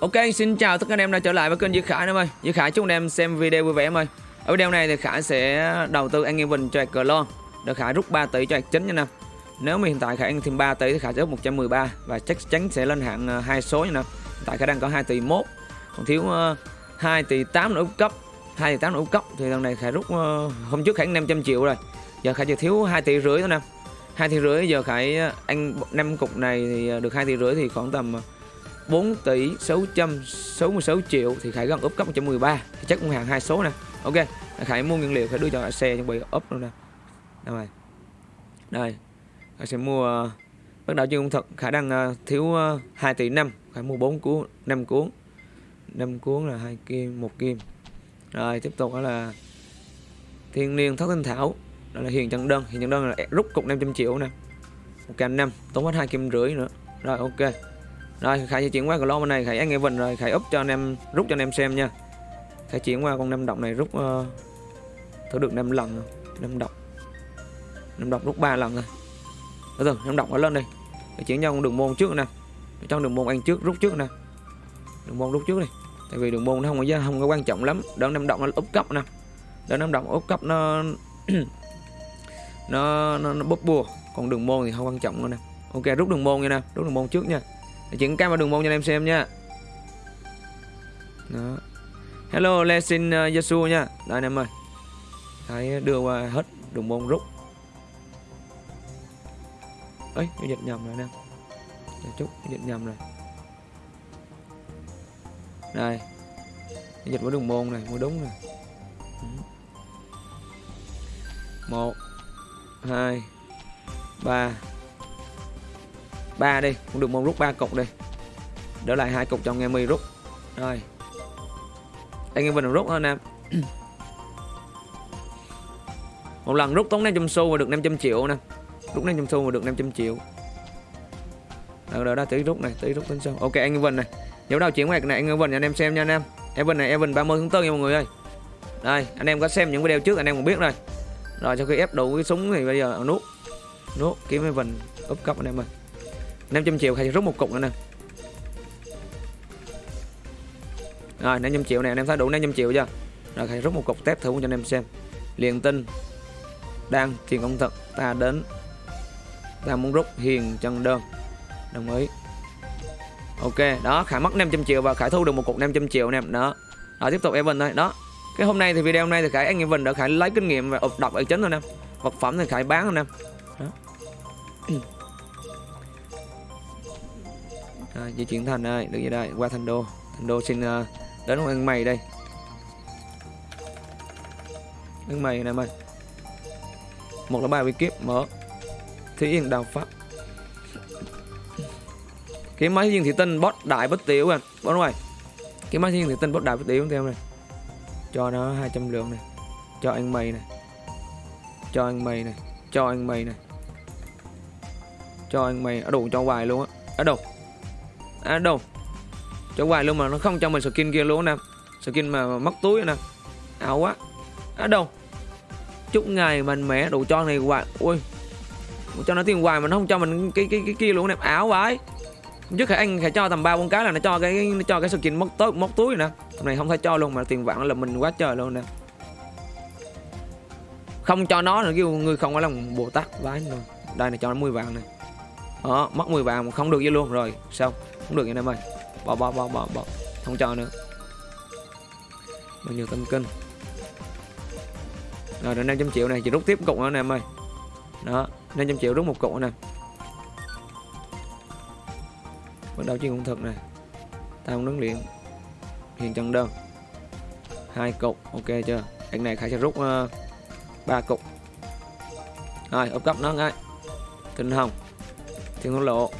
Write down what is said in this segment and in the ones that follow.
Ok, xin chào tất cả anh em đã trở lại với kênh Duy Khải em ơi. Duy Khải chúc anh em xem video vui vẻ em ơi. Ở video này thì Khải sẽ đầu tư ăn Event cho cờ lon. Để Khải rút 3 tỷ cho chính nha nè. Nếu mà hiện tại Khải ăn thêm 3 tỷ thì Khải sẽ rút 113 và chắc chắn sẽ lên hạng ờ, hai số nha nè. Hiện tại Khải đang có 2 tỷ 1, còn thiếu ờ, 2 tỷ 8 nữa cấp. 2 tỷ 8 nữa cấp thì lần này Khải rút ờ, hôm trước Khải 500 triệu rồi. Giờ Khải chỉ thiếu 2 tỷ rưỡi thôi nè. 2 tỷ rưỡi giờ Khải ăn 5 cục này thì được 2 tỷ rưỡi thì khoảng tầm 4 tỷ 666 triệu thì Khải gần úp cấp 113 thì chắc cũng hàng hai số nè. Ok Khải mua nguyên liệu Khải đưa cho xe chuẩn bị úp luôn nè. Đây đây Khải sẽ mua bắt đầu chưa công thật. Khải đang uh, thiếu ờ, uh, 2 tỷ 5 Khải mua 4 cuốn 5 cuốn. 5 cuốn là hai kim một kim. Rồi tiếp tục đó là thiên niên thất tinh thảo. Đó là hiền chân đơn. Hiền chân đơn là rút cục 500 triệu nè. Một cành năm tốn hết hai kim rưỡi nữa. Rồi ok rồi Khải sẽ chuyển qua cái bên này. Khải nghe vần rồi. Khải úp cho anh em rút cho anh em xem nha. Khải chuyển qua con năm độc này rút uh, thử được 5 lần. Năm độc. Năm độc rút 3 lần rồi. Từ từ năm độc nó lên đây Khải chuyển cho con đường môn trước nè. Trong đường môn ăn trước rút trước nè. Đường môn rút trước đi. Tại vì đường môn nó không có không có quan trọng lắm. Đỡ năm độc nó úp cấp nè. Đỡ năm độc úp cấp nó nó nó, nó bóp bùa. Còn đường môn thì không quan trọng nữa nè. Ok rút đường môn nha nè. Rút đường môn trước nha để chuyển cam vào đường môn cho anh em xem nha. Đó. Hello lesin ờ, uh, Yasu nha. Đây anh em ơi. Thấy đưa qua hết đường môn rút. Ấy cái dịch nhầm rồi anh em. Để chút cái dịch nhầm rồi. Đây. Cái dịch của đường môn này mới đúng này ừ. một hai ba ba đi cũng được môn rút ba cục đi. Đỡ lại hai cục cho nghe mi rút. Rồi. Anh em mình rút hơn anh em một lần rút tốn 500 xu và được 500 triệu nè rút 500 xu và được 500 triệu. Đó, đó, đó tí rút này tí rút tính sau. Ok anh Evan này. Dấu đầu chuyển ngoặt này anh Evan anh em xem nha anh em Evan này Evan 30 tháng 4 nha mọi người ơi. Đây anh em có xem những video trước anh em cũng biết rồi. Rồi sau khi ép đủ cái súng thì bây giờ nút nút kiếm Evan úp cấp anh em ơi. 500 triệu khai rút một cục nữa nè. Rồi 500 triệu này anh em thấy đủ 500 triệu chưa? Rồi khai rút một cục test thử cho anh em xem. Liền tin, Đang truyền công thật Ta đến. Ta muốn rút hiền chân đơn. Đồng ý. Ok đó Khải mất 500 triệu và Khải thu được một cục 500 triệu nè. Đó. Rồi tiếp tục Evan thôi. Đó. Cái hôm nay thì video hôm nay thì Khải anh Evan đã Khải lấy kinh nghiệm và đọc ở chính thôi nè. Vật phẩm thì Khải bán thôi nè. Đó à, di chuyển thành ơi được gì đây qua thành đô. Thành đô xin uh, đến ăn mày đây. Ăn mày này mày. Một là bài bị kiếp mở. Thí yên đào pháp. Cái máy thiên thị tinh bot đại bất tiểu anh bot ngoài cái máy thiên thị tinh bot đại bất tiểu theo này. Cho nó 200 lượng này. Cho anh mày này. Cho anh mày này. Cho anh mày này. Cho anh mày ở đủ cho hoài luôn á. Ở đâu? À đâu? Cho hoài luôn mà, nó không cho mình skin kia luôn nè. Skin mà mất túi nè. Ảo quá. À đâu? Chúc ngày mạnh mẽ đủ cho này hoài. Ui. Cho nó tiền hoài mà nó không cho mình cái cái cái kia luôn nè. Ảo vậy trước khi anh phải cho tầm ba, bốn cái là nó cho cái nó cho cái skin mất túi mất túi nè. Này không thể cho luôn mà tiền vạn là mình quá trời luôn nè. Không cho nó nữa, kêu người không có lòng bồ tát vái luôn đây này, cho nó 10 vàng này. Đó mất 10 vàng không được gì luôn. Rồi xong không được anh em ơi. Bỏ bỏ bỏ bỏ bỏ. Không cho nữa. Bao nhiêu tâm kinh rồi được 500 triệu này chỉ rút tiếp cục nữa anh em ơi. Đó 500 triệu rút một cục nè. Bắt đầu chuyên công thực này tam nướng luyện hiện chân đơn. Hai cục ok chưa? Anh này khải sẽ rút ờ, ba uh, cục. Rồi ốp cấp nó ngay. Tinh hồng. Thiên hôn lộ.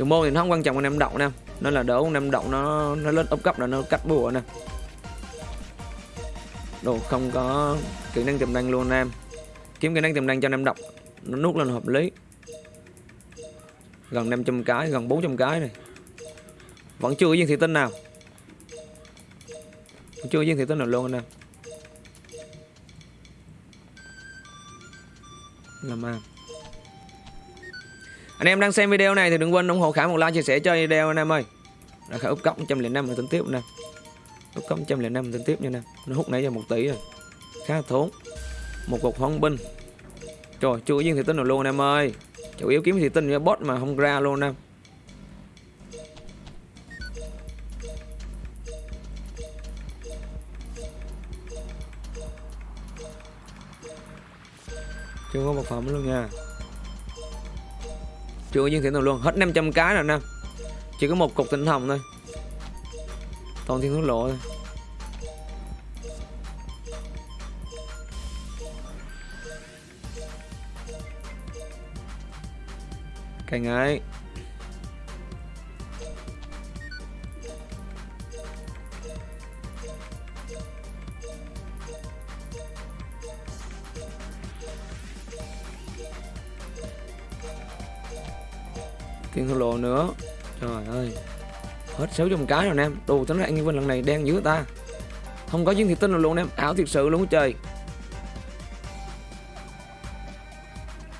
Đường môn thì nó không quan trọng anh em động nè nó là đỡ anh năm động nó nó lên ốp cấp là nó cắt bùa nè. Đồ không có kỹ năng tiềm năng luôn em kiếm kỹ năng tiềm năng cho anh em động. Nó nút lên hợp lý. Gần 500 cái, gần 400 cái này. Vẫn chưa có viên thị tinh nào. Chưa có viên thị tinh nào luôn anh em làm ăn anh em đang xem video này thì đừng quên ủng hộ khả một like chia sẻ cho video anh em ơi. Là khả úp cốc 105 mà tính tiếp nè. Úp cốc 105 tính tiếp nha nè. Nó hút nãy giờ một tỷ rồi. Khá thốn. Một cục hoang binh. Trời, chưa có viên thị tinh nào luôn anh em ơi. Chủ yếu kiếm thị tinh với bot mà không ra luôn em. Chưa có một phẩm luôn nha chưa có viên thị nào luôn. Hết 500 cái rồi nè. Chỉ có một cục tinh hồng thôi. Toàn thiên thú lộ thôi. Càng ấy Hết 600 cái rồi em Đồ tính hạng như Vinh lần này đen dữ ta. Không có chiến thị tinh luôn em Ảo thiệt sự luôn trời.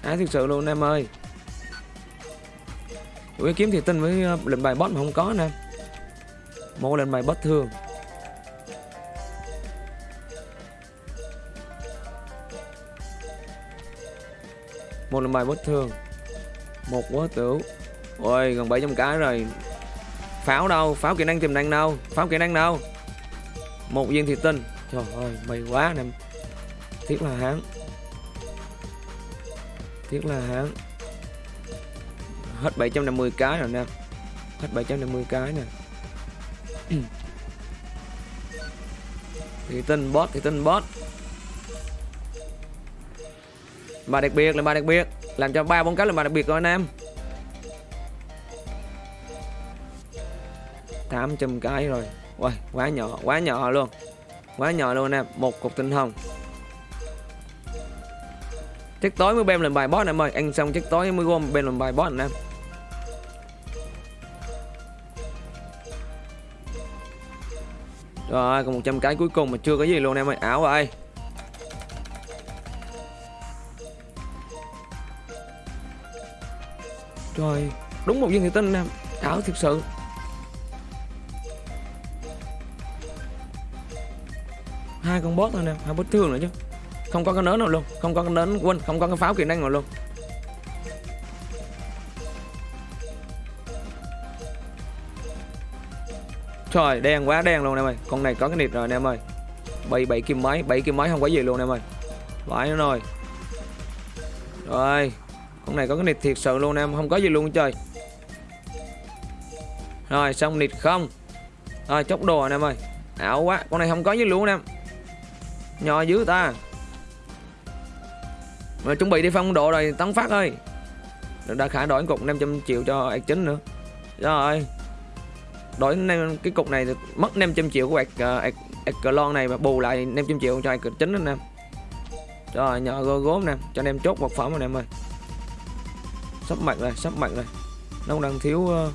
Ảo thiệt sự luôn em ơi. Ủa kiếm thị tinh với ờ, lệnh bài boss mà không có nè. Một lệnh bài boss thường. Một lệnh bài boss thường. Một quá tử Ôi, gần 700 cái rồi. Pháo đâu? Pháo kỹ năng tiềm năng đâu? Pháo kỹ năng đâu? Một viên thị tinh. Trời ơi mày quá nè. Thiết là hán. Thiết là hán. Hết 750 cái rồi nè. Hết 750 cái nè. Thì tinh bot thì tinh bot. Bà đặc biệt là bà đặc biệt. Làm cho ba bốn cái là bà đặc biệt rồi anh em. 800 cái rồi. Uầy, quá nhỏ quá nhỏ luôn. Quá nhỏ luôn anh em một cục tinh hồng. Chắc tối mới bem làm bài boss em ơi ăn xong chắc tối mới gom bem làm bài boss anh em. Rồi còn 100 cái cuối cùng mà chưa có gì luôn em ơi Ảo ơi Trời Đúng một viên thị tinh em Ảo thực sự. Hai con boss thôi nè, hai boss thường nữa chứ. Không có cái nến nào luôn, không có cái nến quên không có cái pháo kỹ năng nào luôn. Trời, đen quá, đen luôn em ơi. Con này có cái nịt rồi em ơi. Bảy bảy kim máy bảy kim máy không có gì luôn em ơi. Vãi nó rồi. Rồi, Con này có cái nịt thiệt sự luôn em, Không có gì luôn trời. Rồi, xong nịt không. Rồi chốc đồ anh em ơi. Ảo quá, Con này không có gì luôn em. Nhỏ dữ ta. Mà chuẩn bị đi phong độ rồi Tấn phát ơi. Đã khả đổi cục 500 triệu cho ạc chính nữa. Rồi. Đổi cái cục này mất 500 triệu của ạc, ờ, ạc, này mà bù lại 500 triệu cho ạc chính anh em rồi nhỏ gô gốm nè cho anh em chốt vật phẩm anh em ơi. Sắp mặt rồi sắp mặt rồi. Nó đang thiếu uh,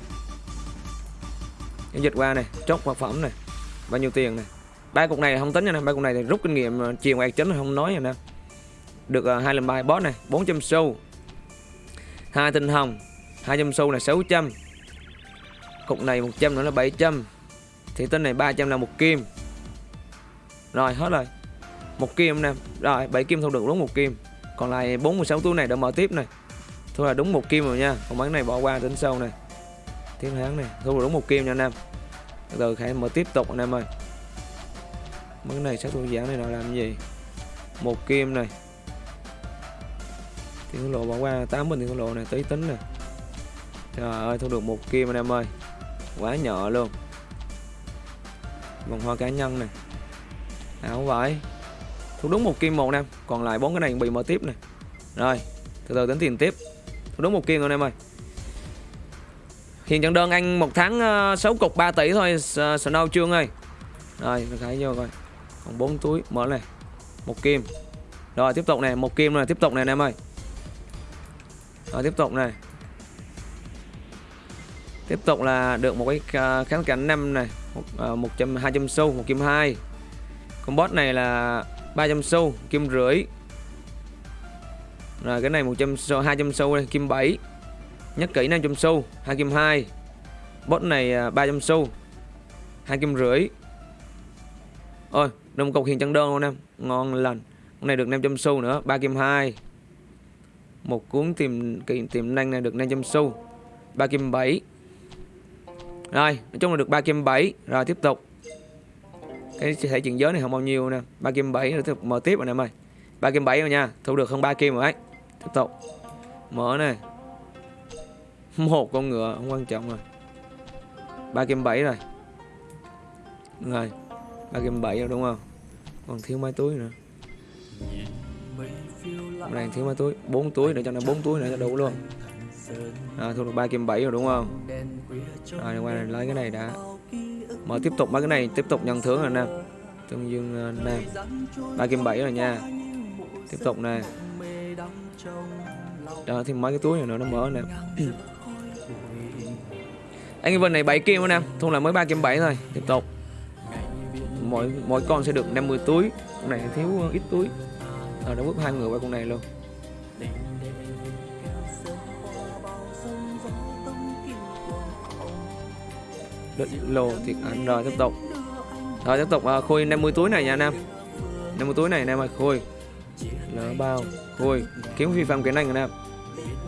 dịch qua này chốt vật phẩm này bao nhiêu tiền này ba cục này không tính nha nè, ba cục này thì rút kinh nghiệm ờ, chiều ngoài chính không nói nha nè. Được ờ, hai lần bài boss này 400 xu. Hai tinh hồng 200 xu là 600 Cục này 100 nữa là 700 Thì tên này 300 là một kim. Rồi, hết rồi. Một kim nè. Rồi 7 kim thu được đúng một kim. Còn lại 46 túi này đã mở tiếp này. Thôi là đúng một kim rồi nha. Còn bán này bỏ qua tính sâu này. Tiếp tháng này, Thu là đúng một kim nha anh em. Từ khả mở tiếp tục anh em ơi. Mấy này sát thủ giảm này nó làm gì một kim này Tiền lộ bỏ qua 8 bình tiền lộ này tí tính nè Trời ơi thu được một kim anh em ơi quá nhỏ luôn vòng hoa cá nhân này áo vải thu đúng một kim một em còn lại bốn cái này bị mở tiếp này rồi từ từ tính tiền tiếp thu đúng một kim thôi em ơi hiện trận đơn anh một tháng uh, 6 cục 3 tỷ thôi Snow Trương ơi rồi mình khải vô coi còn bốn túi mở này. Một kim. Rồi tiếp tục này một kim này tiếp tục này anh em ơi. Rồi tiếp tục này. Tiếp tục là được một cái à, kháng cảnh năm này. Một, à, một trăm hai trăm xu một kim hai. Con boss này là 300 xu kim rưỡi. Rồi cái này 100 xu 200 xu này, kim 7 nhất kỹ 500 xu hai kim 2 bot này à, 300 xu hai kim rưỡi. Ôi đồng cọc hiện chân đơn luôn em. Ngon lành. Con này được 500 xu nữa. 3 kim 2 một cuốn tiềm tiềm năng này được 500 xu 3 kim 7 rồi nói chung là được 3 kim 7 rồi, tiếp tục. Cái thể chuyển giới này không bao nhiêu nè. 3 kim 7 rồi tiếp tục mở tiếp rồi nè em ơi. 3 kim 7 rồi nha. Thu được hơn 3 kim rồi ấy tiếp tục. Mở này một con ngựa, không quan trọng rồi. Ba kim 7 rồi. Rồi ba kim bảy rồi đúng không? Còn thiếu mấy túi nữa. Hôm nay thiếu mấy túi. Bốn túi để cho nó bốn túi nữa cho đủ luôn. À, thu được ba kim bảy rồi đúng không? À, rồi qua này lấy cái này đã. Mở tiếp tục mấy cái này tiếp tục nhận thưởng rồi nè. Tương dương uh, nam 3 kim bảy rồi nha. Tiếp tục nè. Đó thêm mấy cái túi này nữa nó mở nè. Anh Evan này 7 kim nữa nè. Thu là mới 3 kim 7 thôi. Tiếp tục mỗi mỗi con sẽ được 50 túi. Con này thiếu ít túi. À, nó bước hai người qua con này luôn. Đất lô thiệt ăn rồi tiếp tục. Rồi tiếp tục à, khôi 50 túi này nha anh em. 50 túi này anh em ơi khôi lỡ bao khôi kiếm phi phạm kỹ năng anh em.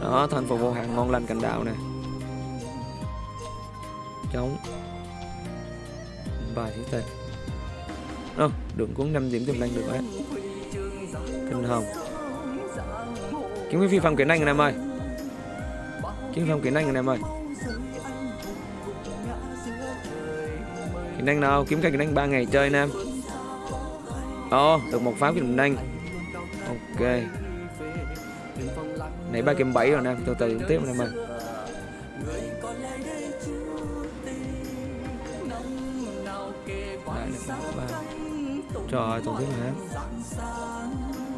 Đó thành phố vô hạn ngon lành cành đạo này chống. Bài thứ tên không đường cuốn 5 điểm tiềm năng được đấy. Kinh hồng. Kiếm phi phạm kiến anh em ơi. Kiếm phi phạm kiến anh em ơi. Kiến anh nào? Kiếm cái kiến anh 3 ngày chơi anh em. Ồ oh, được một pháo kiến anh. Ok. Nãy ba kiếm bảy rồi anh em. Từ từ tiếp anh em ơi. Trời tổng tiếp hả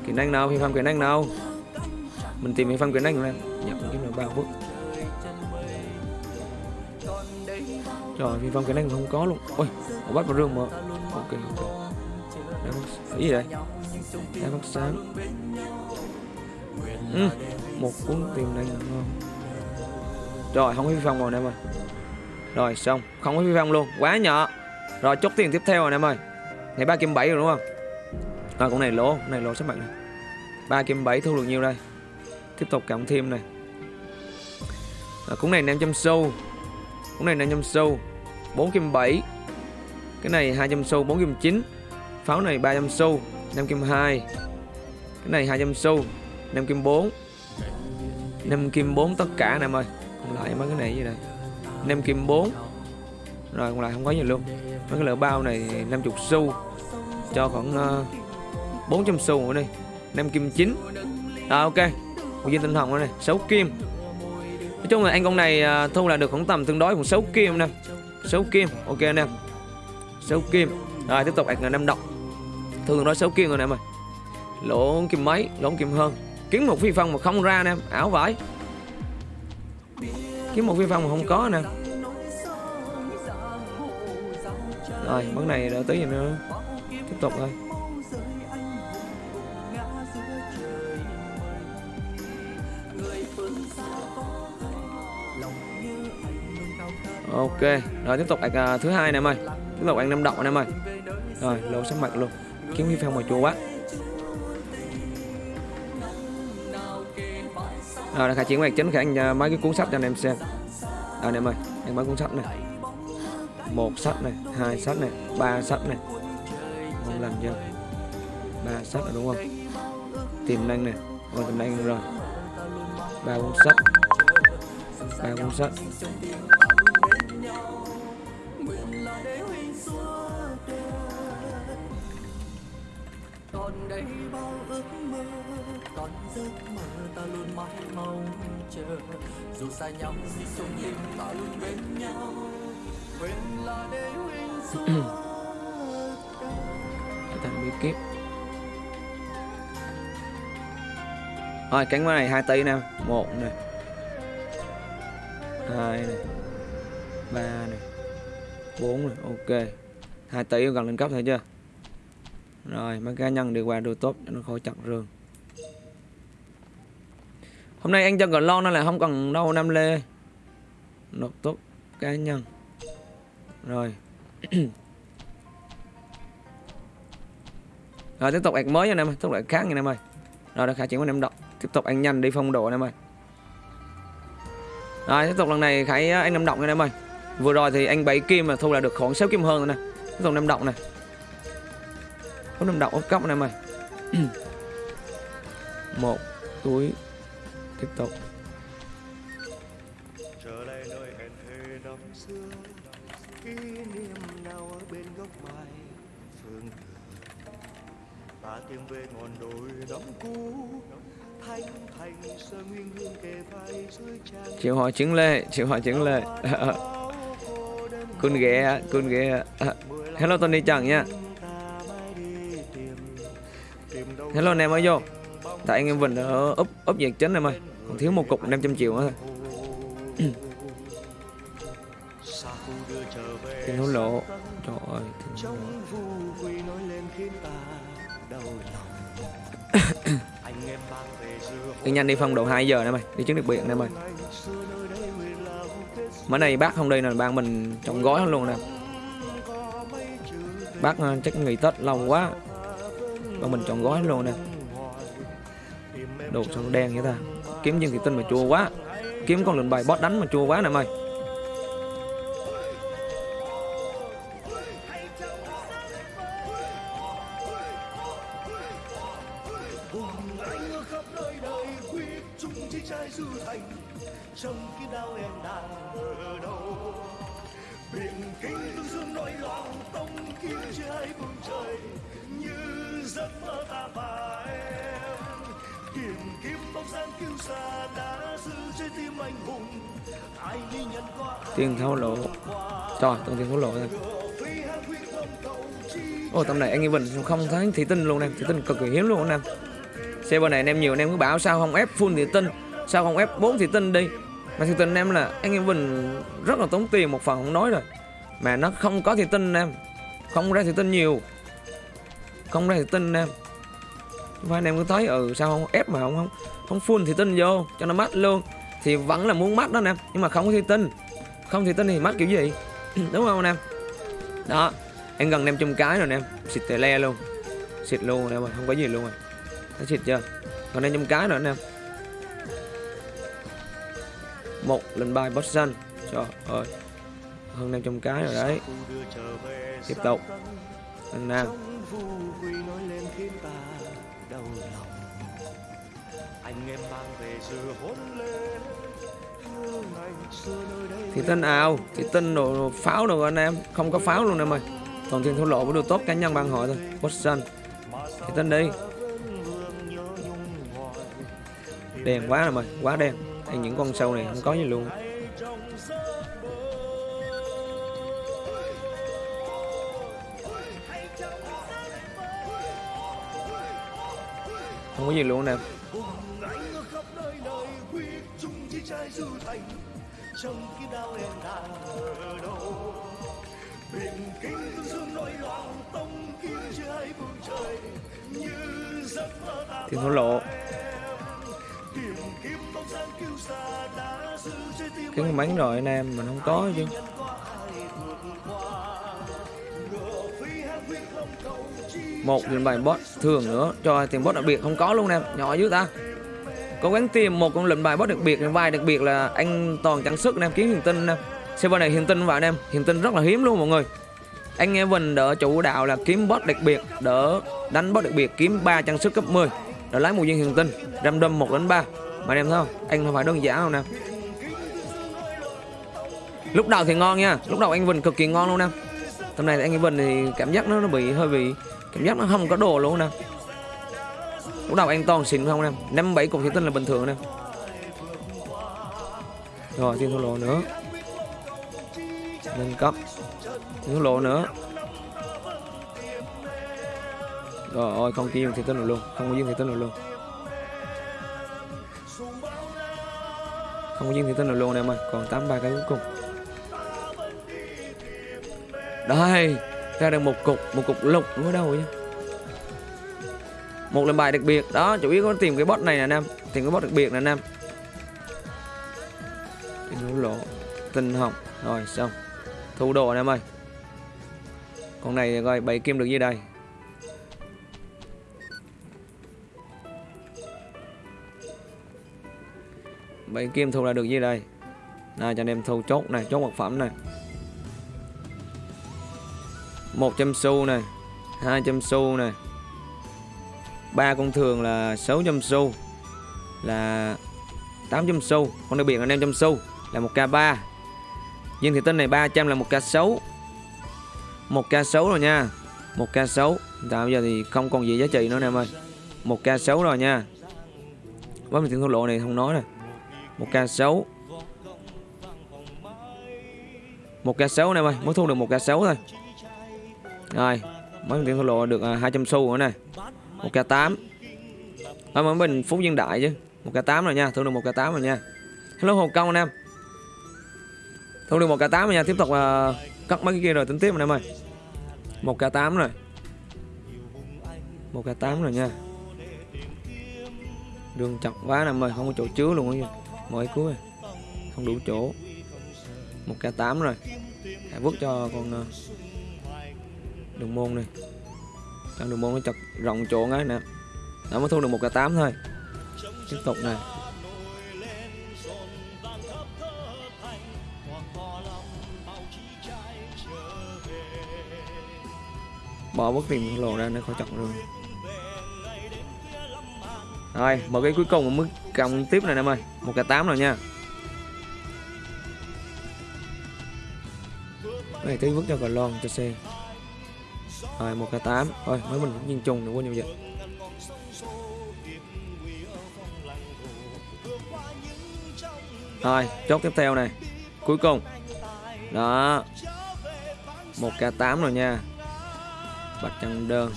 kỹ năng nào, phi phạm kỹ năng nào? Mình tìm phi phạm kỹ năng nè nhận kiếm được ba phút. Trời phi phong kỹ năng không có luôn. Ôi họ bắt vào rương mà. Ok ok. Đang bắt Cái gì đây đang bắt sáng. Ừ. Một cuốn tìm đây ngon. Rồi, không có phi phong rồi em ơi. Rồi, xong. Không có phi phong luôn. Quá nhỏ. Rồi, chốt tiền tiếp theo rồi em ơi. Này 3 kim 7 rồi đúng không? À con này lỗ Con này lỗ sắp mặt này 3 kim 7 thu được nhiêu đây? Tiếp tục cộng thêm này. À, cũng này 500 sâu. Cũng này 500 sâu. 4 kim 7 Cái này 200 sâu, 4 kim 9 Pháo này 300 sâu, 5 kim 2 Cái này 200 sâu, 5 kim 4 5 kim 4 tất cả nè em ơi. Còn lại mấy cái này gì đây. 5 kim 4 rồi còn lại không có gì luôn. Mấy cái lỡ bao này 50 xu. Cho khoảng ờ, uh, 400 xu nữa đi. 5 kim 9 à, ok. Một viên tinh thần này. 6 kim. Nói chung là anh con này uh, thu là được khoảng tầm tương đối khoảng 6 kim nè. 6 kim. Ok anh em 6 kim. Rồi tiếp tục ạc năm độc. Thường nói 6 kim rồi nè em ơi lỗ kim mấy lỗ kim hơn. Kiếm một phi phong mà không ra nè. Ảo vải kiếm một phi phong mà không có nè. Rồi món này đợi tí gì nữa. Tiếp tục thôi. Ok rồi tiếp tục ạc uh, à, thứ hai nè em ơi. Tiếp tục ăn năm đậu nè em ơi. Rồi lộ sắc mặt luôn. Kiếm phi phong mà chua quá. Rồi đã khai triển mạch chính khả anh uh, mấy cái cuốn sách cho anh em xem. À anh em ơi anh mấy cuốn sách này một sách này, hai sách này, ba sách này. Không làm chưa ba sách rồi đúng không? Tiềm năng này. Còn tiềm năng rồi. Ba cuốn sách. Ba cuốn sách. Cái kiếp. Rồi cánh này hai tay nè. Một này hai này ba này bốn này ok. Hai tay gần lên cấp thôi chưa rồi, mấy cá nhân đi qua đồ tốt cho nó khỏi chặt rừng. Hôm nay anh cho cờ lon nên là không cần đâu năm lê. Nộp tốt cá nhân. Rồi. rồi, tiếp tục ạc mới nha anh em ơi, tiếp tục ạc khác nha anh em ơi. Rồi đã khả chuyển qua anh em đọc. Tiếp tục anh nhanh đi phong độ anh em ơi. Rồi, tiếp tục lần này khải à, anh em động nha anh em ơi. Vừa rồi thì anh bảy kim mà thu là được khoảng 6 kim hơn rồi nè. Tiếp tục năm động này có năm động ốp cốc anh em ơi. Một, túi, tiếp tục. Tìm về ngọn đồi đắm cũ. Thanh thành sơ nguyên hương kề vai dưới tràn chịu hỏi chứng lệ chịu hỏi chứng lệ. Cun ghé cun ghé hello Tony Trần nha hello anh em mới vô. Tại anh em Vinh ở úp úp nhiệt chính em ơi. Còn thiếu một cục 500 triệu nữa thôi tiền hối lộ trời ơi đi nhanh đi phong độ 2 giờ nè mày, đi chứng đặc biệt nè mày. Ngày mới này bác không đi nè ban mình chọn gói luôn nè. Bác ờ, chắc nghỉ tết lâu quá. Ban mình chọn gói luôn nè. Đồ xong đen vậy ta? Kiếm dương thị tinh mà chua quá. Kiếm con lượn bài boss đánh mà chua quá nè mày. Chung chi trai dư thành trong khi đau em đang ở đâu. Biển kinh tương dương nỗi lòng tông kiếm trái phương trời như giấc mơ ta và em. Tìm kiếm bóng dáng kiêu sa đã giữ trái tim anh hùng ai đi nhận qua tiền thấu lộ trời toàn tiền thấu lộ chi Ồ tầm này anh Bình không thấy thị tinh luôn em thị tinh cực kỳ hiếm luôn anh em server này anh em nhiều anh em cứ bảo sao không ép full thị tinh sao không ép 4 thị tinh đi. Mà thì tinh anh em là anh em mình rất là tốn tiền một phần không nói rồi. Mà nó không có thị tinh anh em không ra thị tinh nhiều. Không ra thị tinh anh em. Và anh em cứ thấy ừ sao không ép mà không không không full thị tinh vô cho nó mắt luôn. Thì vẫn là muốn mắt đó anh em nhưng mà không có thị tinh không thị tinh thì mắt kiểu gì? Đúng không anh em? Đó em gần 500 cái rồi em. Xịt tè le luôn. Xịt luôn em ơi, không có gì luôn rồi thấy xịt chưa? Còn 500 cái nữa anh em. Một lần bài boss xanh trời ơi. Hơn 500 cái rồi đấy. Tiếp tục. Anh nam. Anh em mang về giờ hôn lên thì tinh ào thì tinh đồ, đồ pháo đồ anh em. Không có pháo luôn em ơi. Toàn tiền thua lộ với đồ tốt cá nhân ban hội thôi. Boss xanh thì tinh đi. Đen quá rồi mày quá đen. Thì những con sâu này không có gì luôn. Không có gì luôn nè. Thì nó trong đau đang ở đâu biển kinh tông kiếm trời như giấc mơ ta lộ cái máy rồi anh em, mình không có chứ. Một nghìn bài bot thường nữa, cho tiền bot đặc biệt không có luôn em, nhỏ dữ ta. Cố gắng tìm một con lệnh bài bot đặc biệt vai đặc biệt là anh toàn trang sức em, kiếm hiền tinh em. Server này hiền tinh vào anh em, hiền tinh rất là hiếm luôn mọi người. Anh nghe mình đỡ chủ đạo là kiếm bot đặc biệt, đỡ đánh bot đặc biệt, kiếm ba trang sức cấp 10 đỡ lái một viên hiền tinh ram đâm một đến ba mà em thấy không? Anh không phải đơn giản không nè. Lúc đầu thì ngon nha. Lúc đầu anh vần cực kỳ ngon luôn nè. Tầm này anh vần thì cảm giác nó, nó bị hơi bị cảm giác nó không có đồ luôn nè. Lúc đầu anh toàn xịn không nè? Năm bảy cục thì tin là bình thường nè. Rồi thêm thua lộ nữa. Nâng cấp. Thêm thua lộ nữa. Rồi ôi không dùng thì tin là luôn. Không có dương thì tin là luôn. Không có viên thủy tinh nào luôn em ơi. Còn tám ba cái cuối cùng. Đây, ra được một cục một cục lục ở đâu vậy một lần bài đặc biệt. Đó, chủ yếu có tìm cái bot này nè nam tìm cái bot đặc biệt nè nam em. Lỗ Tinh hồng. Rồi, xong. Thu đồ anh em ơi. Con này coi, bảy kim được gì đây. Bảy kim thu là được gì đây. Này, cho anh em thu chốt này, chốt vật phẩm này. 100 xu này 200 xu này. Ba con thường là 600 xu, là 800 xu. Con đặc biệt là 500 xu, là 1k3 viên thị tinh này 300 là 1k6 1k6 rồi nha 1k6 tại dạ, bây giờ thì không còn gì giá trị nữa nè em ơi. 1k6 rồi nha. Với tiền thua lộ này không nói nè một k6 một k6 này em ơi mới thu được một k6 thôi. Rồi mới tiền thua lộ được à, 200 xu nữa này một k tám. Ở mỗi mình phú dân đại chứ. Một k tám rồi nha thu được một k tám rồi nha. Hello hồ công anh em. Thu được một k tám rồi nha tiếp tục uh, cắt mấy cái kia rồi tính tiếp anh em ơi. Một k tám rồi. Một k tám rồi nha. Đường chặt quá nè ơi không có chỗ chứa luôn á mới cuối. Không đủ chỗ. Một k 8 rồi. Hãy vứt cho con ờ, đường môn này. Cho đường môn nó chặt rộng chỗ ngay nè. Nó mới thu được một k 8 thôi. Tiếp tục này. Bỏ bất tiền lộ ra nó khỏi chọn rồi rồi một cái cuối cùng mới cộng tiếp này em ơi một cái 8 rồi nha. Này tí vứt cho cờ lon, cho xe rồi, một cái 8 thôi mới mình cũng nhìn trùng đừng quên nhiều vậy. Rồi, chốt tiếp theo này. Cuối cùng. Đó. Một k 8 rồi nha. Bạch chân đơn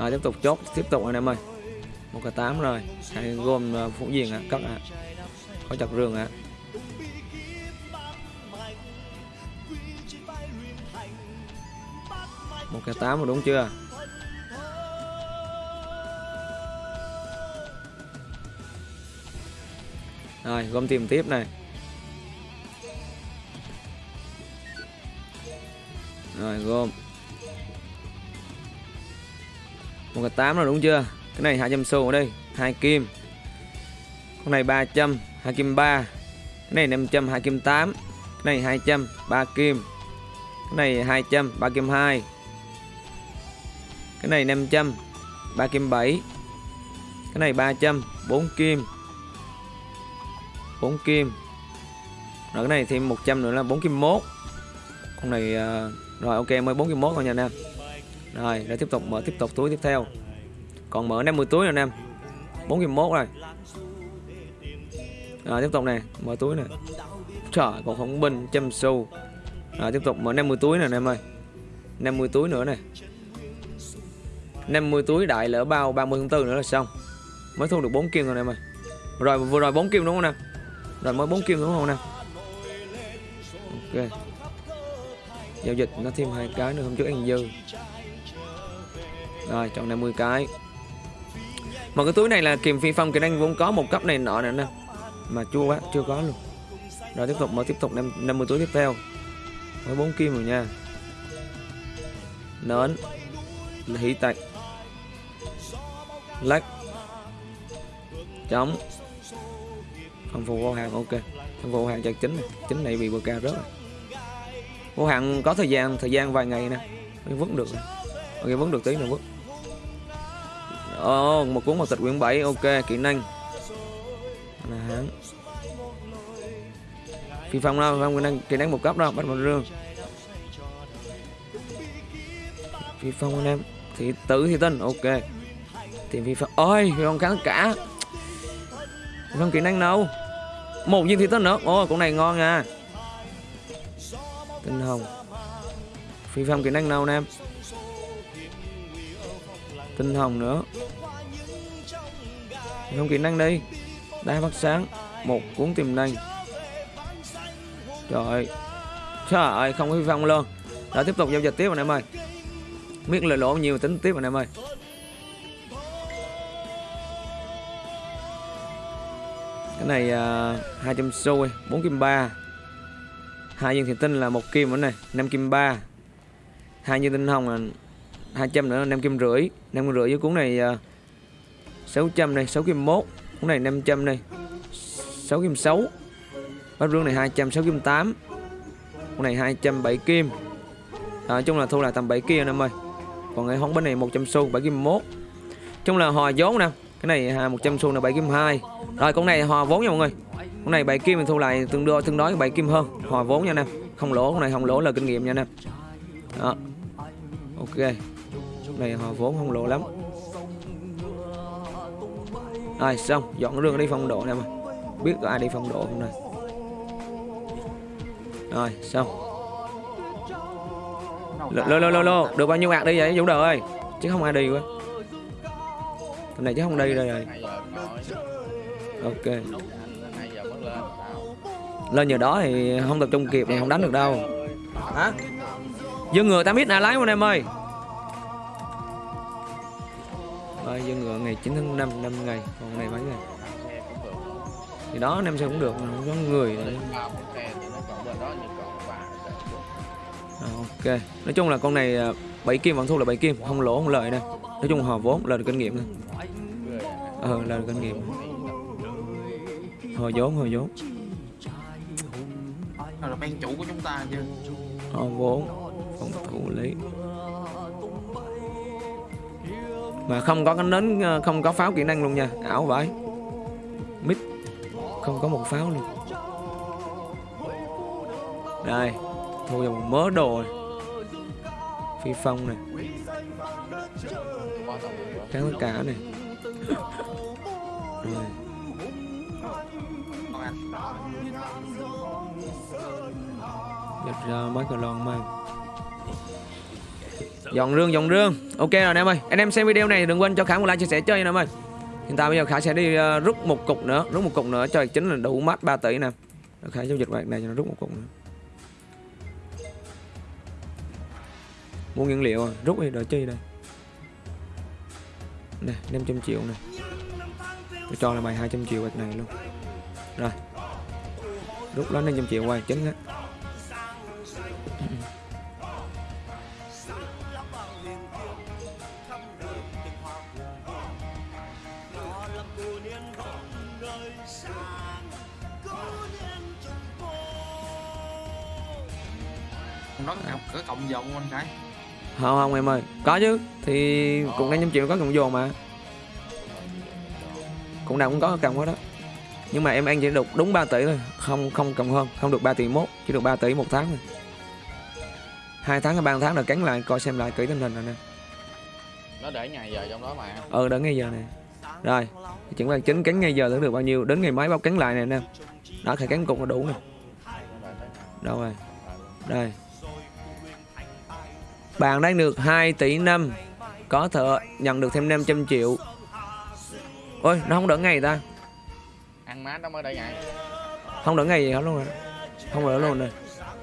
rồi, tiếp tục chốt. Tiếp tục anh em ơi. Một cái tám rồi. Hãy gồm à, phụ diện ạ cất ạ. Có chặt rừng ạ. Một cái tám rồi, đúng chưa? Rồi, gom tìm tiếp này. Rồi, gom. Một cái tám rồi đúng chưa? Cái này 200 xu ở đây hai kim. Con này 300 hai kim 3 cái này 500 hai kim 8 cái này 200 3 kim. Cái này 200 3 kim 2 cái này 500 3 kim 7 cái này 300 4 kim. 4 kim. Rồi cái này thêm 100 nữa là 4 kim 1 con này uh, rồi ok mới 4 kim 1 thôi nha anh em rồi, để tiếp tục mở, tiếp tục túi tiếp theo. Còn mở 50 túi nè anh em. 41 rồi. Rồi, tiếp tục này mở túi này trời, còn không bình trăm xu. Rồi, tiếp tục mở 50 túi nè anh em ơi. 50 túi nữa này 50 túi đại lỡ bao 30 tháng 4 nữa là xong. Mới thu được 4 kim rồi em ơi. Rồi, vừa rồi 4 kim đúng không nè? Rồi, mới 4 kim đúng không nè? Ok. Giao dịch nó thêm hai cái nữa hôm trước ăn dư rồi, chọn 50 cái. Một cái túi này là kiềm phi phong kỹ năng vốn có một cấp này nọ nè nè. Mà chua quá, chưa có luôn. Rồi, tiếp tục, mở tiếp tục 50 túi tiếp theo. Mới 4 kim rồi nha. Nến. Hỷ tạch lách chống không phụ vô hàng ok. Không phụ hàng chặt chính này. Chính này bị bờ cao rớt rồi. Vô hạn có thời gian thời gian vài ngày nè. Mới vứt được. Ok, vứt được tí nữa, vứt. Ồ, oh, một cuốn mật tịch quyển 7 ok kỹ năng. Là hắn phi phong đâu? Phong kỹ năng kỹ năng một cấp đâu? Bắt một rương. Phi phong anh em thì tử thì tinh ok. Tìm phi phong ôi phi phong kháng cả. Phi phong kỹ năng đâu một viên thị tinh nữa. Ôi con này ngon nha. Tinh hồng. Phi phong kỹ năng nào anh em tinh hồng nữa. Không kỹ năng đi đai phát sáng. Một cuốn tiềm năng. Trời ơi. Trời ơi không có hy vọng luôn. Đã tiếp tục giao dịch tiếp anh em ơi. Biết lời lỗ nhiều tính tiếp anh em ơi. Cái này uh, 200 xu 4 kim 3 hai viên thủy tinh là một kim nữa này 5 kim 3 hai viên tinh hồng là 200 nữa 5 kim rưỡi. 5 kim rưỡi với cuốn này à, uh, 600 này 6 kim 1 cuốn này 500 này 6 kim 6 bát rương này 200 6 kim 8 cuốn này 207 kim. À, nói chung là thu là tầm 7 kia anh em ơi. Còn cái hóng bánh này 100 xu 7 kim 1 chung là hòa vốn nè. Cái này à, 100 xu là 7 kim 2 rồi con này hòa vốn nha mọi người. Con này 7 kim mình thu lại tương đối tương đối 7 kim hơn. Hòa vốn nha nè. Không lỗ con này không lỗ là kinh nghiệm nha nè. Đó. Ok này hòa vốn không lỗ lắm. Rồi xong dọn rương đi phong độ nè mà. Biết có ai đi phong độ không này? Rồi xong. Lô lô lô lô được bao nhiêu bạc đi vậy Dũng đời ơi? Chứ không ai đi quá. Tầm này chứ không đi rồi. Ok. Lên giờ đó thì không tập trung kịp thì không đánh được đâu. Hả? Dương ngựa ta biết nào lái không em ơi rồi dương ngựa ngày 9 tháng 5 năm ngày còn này mấy ngày? Thì đó năm xe cũng được không có người nữa. À, ok. Nói chung là con này à, bảy kim vẫn thu là bảy kim không lỗ không lợi nè. Nói chung hòa vốn là được kinh nghiệm nè. Ờ là được kinh nghiệm. Hồi vốn hồi vốn. Là ban chủ của chúng ta chứ. Hòa vốn phòng thủ lý mà không có cái nến ờ, không có pháo kỹ năng luôn nha. Ảo vậy mít. Không có một pháo luôn. Đây. Thu dòng mớ đồ này. phi phong này. Trắng tất cả này. Rồi giật ra mấy cái lon mang dọn rương dọn rương. Ok rồi, anh em ơi. Anh em xem video này, đừng quên cho khả một like, chia sẻ chơi nha, anh em ơi. Hiện tại bây giờ khả sẽ đi ờ, rút một cục nữa, rút một cục nữa. Cho chính là đủ mắt 3 tỷ nè. Khả giao dịch bạc này cho nó rút một cục nữa. Mua nguyên liệu à? Rút đi, đợi chi đây? Nè 500 triệu nè. Tôi cho là bài 200 triệu bạc này luôn. Rồi. Rút lên 500 triệu quay chính á. Đó có, cộng dòng không anh cái không không em ơi. Có chứ. Thì cũng 500 triệu có cộng dồn mà. Cũng nào cũng có cộng hết đó. Nhưng mà em ăn chỉ được đúng 3 tỷ thôi. Không không cộng hơn. Không được 3 tỷ mốt. Chỉ được 3 tỷ một tháng thôi. Hai tháng hay ba tháng là cắn lại coi xem lại kỹ tình hình rồi nè. Nó để ngày giờ trong đó mà. Ờ đến ngay giờ này rồi chuẩn bị chính cắn ngay giờ tới được bao nhiêu. Đến ngày mấy báo cắn lại này nè. Đó phải cắn cục là đủ nè. Đâu rồi? Đây bạn đang được 2 tỷ năm. Có thể nhận được thêm 500 triệu. Ôi nó không đỡ ngày ta. Ăn mát nó mới để ngày. Không đỡ ngày gì hết luôn rồi. Không đỡ luôn rồi.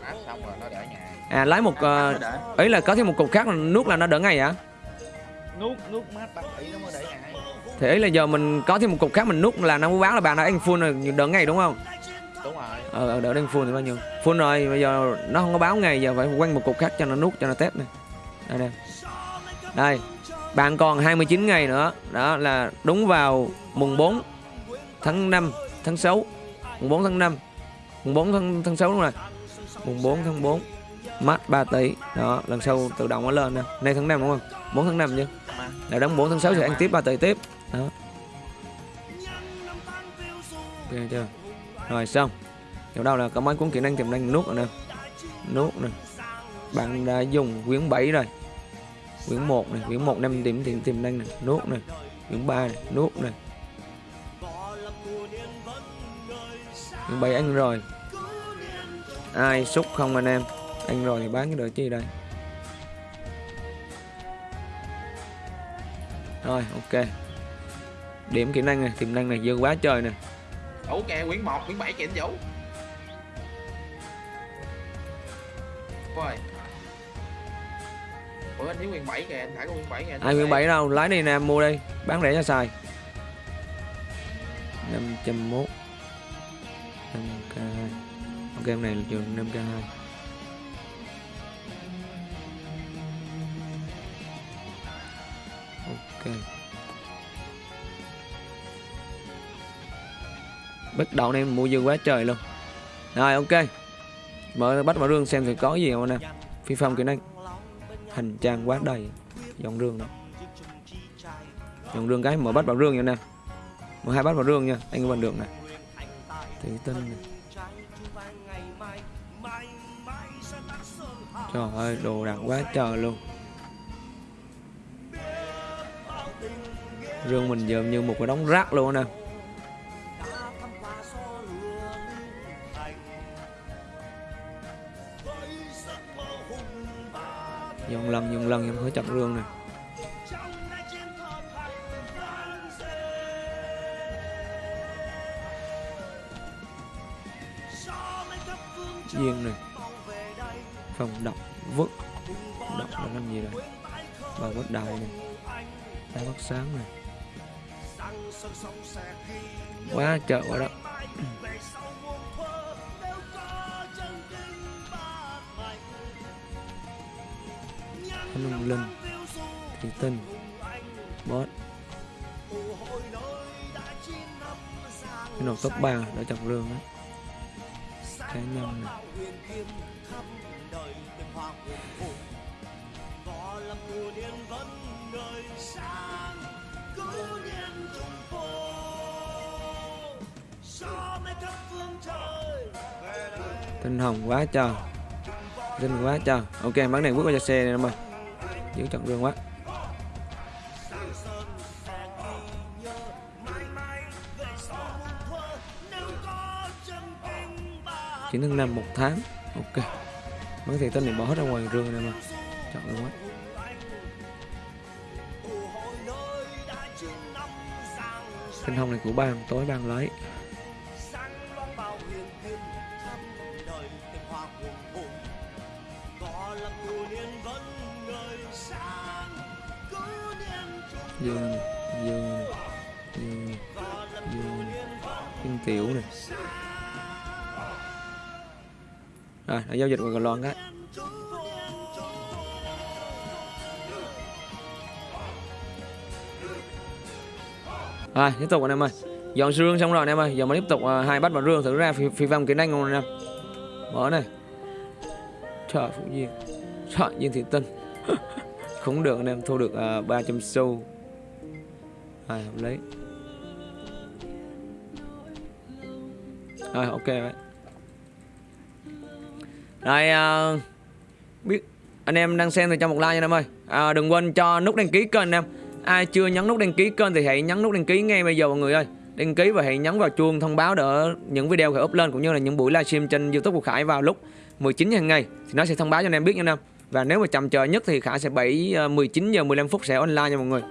Mát xong rồi nó để ngày. À lấy một uh, ấy là có thêm một cục khác là nuốt là nó đỡ ngày hả? Nuốt nuốt mát ba tỷ nó mới để ngày. Thì là giờ mình có thêm một cục khác mình nuốt là nó mới báo là bạn đã ăn full rồi đỡ ngày đúng không? Đúng rồi. Ờ ờ, đỡ đang full thì bao nhiêu. Full rồi bây giờ nó không có báo ngày giờ phải quanh một cục khác cho nó nuốt cho nó test này đây nè. Đây bạn còn 29 ngày nữa. Đó là đúng vào mùng 4 tháng 5 tháng 6 mùng 4 tháng 5 mùng 4 tháng, tháng 6 đúng rồi. Mùng 4 tháng 4 mắt 3 tỷ. Đó lần sau tự động nó lên nè. Nay tháng 5 đúng không? 4 tháng 5 chứ. Là đóng 4 tháng 6 sẽ ăn tiếp 3 tỷ tiếp. Đó. Ok chưa? Rồi xong. Chỗ đâu là có mấy cuốn kỹ năng tiềm năng nút rồi nè. Nút nè bạn đã dùng quyển 7 rồi. Quyển 1 này, quyển 1 năm điểm tiềm tiềm năng này nút này. Quyển 3 này nút này. Quyển 7 ăn rồi. Ai xúc không anh em? Ăn rồi thì bán cái đợi chi đây? Rồi, ok. Điểm kỹ năng này, tiềm năng này dư quá trời nè. Đủ kè quyển 1 quyển 7 kìa anh vũ. Ôi ủa anh thiếu quyển bảy kìa anh phải có quyển bảy kìa anh ai quyển 7 đâu? Lái đi nè mua đi. Bán rẻ cho xài. 501 5k2 ok em này là trường 5k2 ok. Bắt đầu này mua dư quá trời luôn. Rồi ok. Mở bắt vào rương xem thì có gì không nè phi phong kỹ năng hành trang quá đầy. Dòng rương đó. Dòng rương cái, mở bắt vào rương nha nè mở hai bắt vào rương nha, anh vẫn được nè thủy tinh này. Trời ơi, đồ đạc quá trời luôn. Rương mình giờ như một cái đống rác luôn nè dòng rương này. Duyên này phòng độc vứt độc là làm gì đây? Bà vứt đài này đá bắt sáng này. Quá trời quá đó có Long Linh Thủy Tinh Boss Cái nồi top 3 đã chọc rương đấy. Cá nhân này. Tinh hồng quá trời. Tinh quá trời. Ok bán đèn bước qua cho xe này em ơi Giữ chọn rương quá. Chỉ nâng năm một tháng. Ok. Mấy thì tên này bỏ hết ra ngoài rương này mà. Chọn rương quá. Tinh hồng này của ban tối ban lấy dương dương dương dương dương tiểu này. Rồi nó giao dịch của loan cái. Rồi tiếp tục anh em ơi. Dọn xương xong rồi anh em ơi. Giờ mà tiếp tục uh, hai bắt vào rương thử ra phi, phi vong kỹ năng không anh em. Mở này. Trời phụ duyên trời diên thị tinh. Không được anh em thu được à, uh, 300 xu à hợp lý. Rồi ok vậy. Rồi à, biết anh em đang xem thì cho một like nha anh em ơi. À, đừng quên cho nút đăng ký kênh anh em. Ai chưa nhấn nút đăng ký kênh thì hãy nhấn nút đăng ký ngay bây giờ mọi người ơi. Đăng ký và hãy nhấn vào chuông thông báo để những video khởi up lên cũng như là những buổi livestream trên youtube của khải vào lúc 19 hàng ngày. Thì nó sẽ thông báo cho anh em biết nha anh em. Và nếu mà chậm chờ nhất thì khải sẽ 7 19 ờ, giờ 15 phút sẽ online nha mọi người.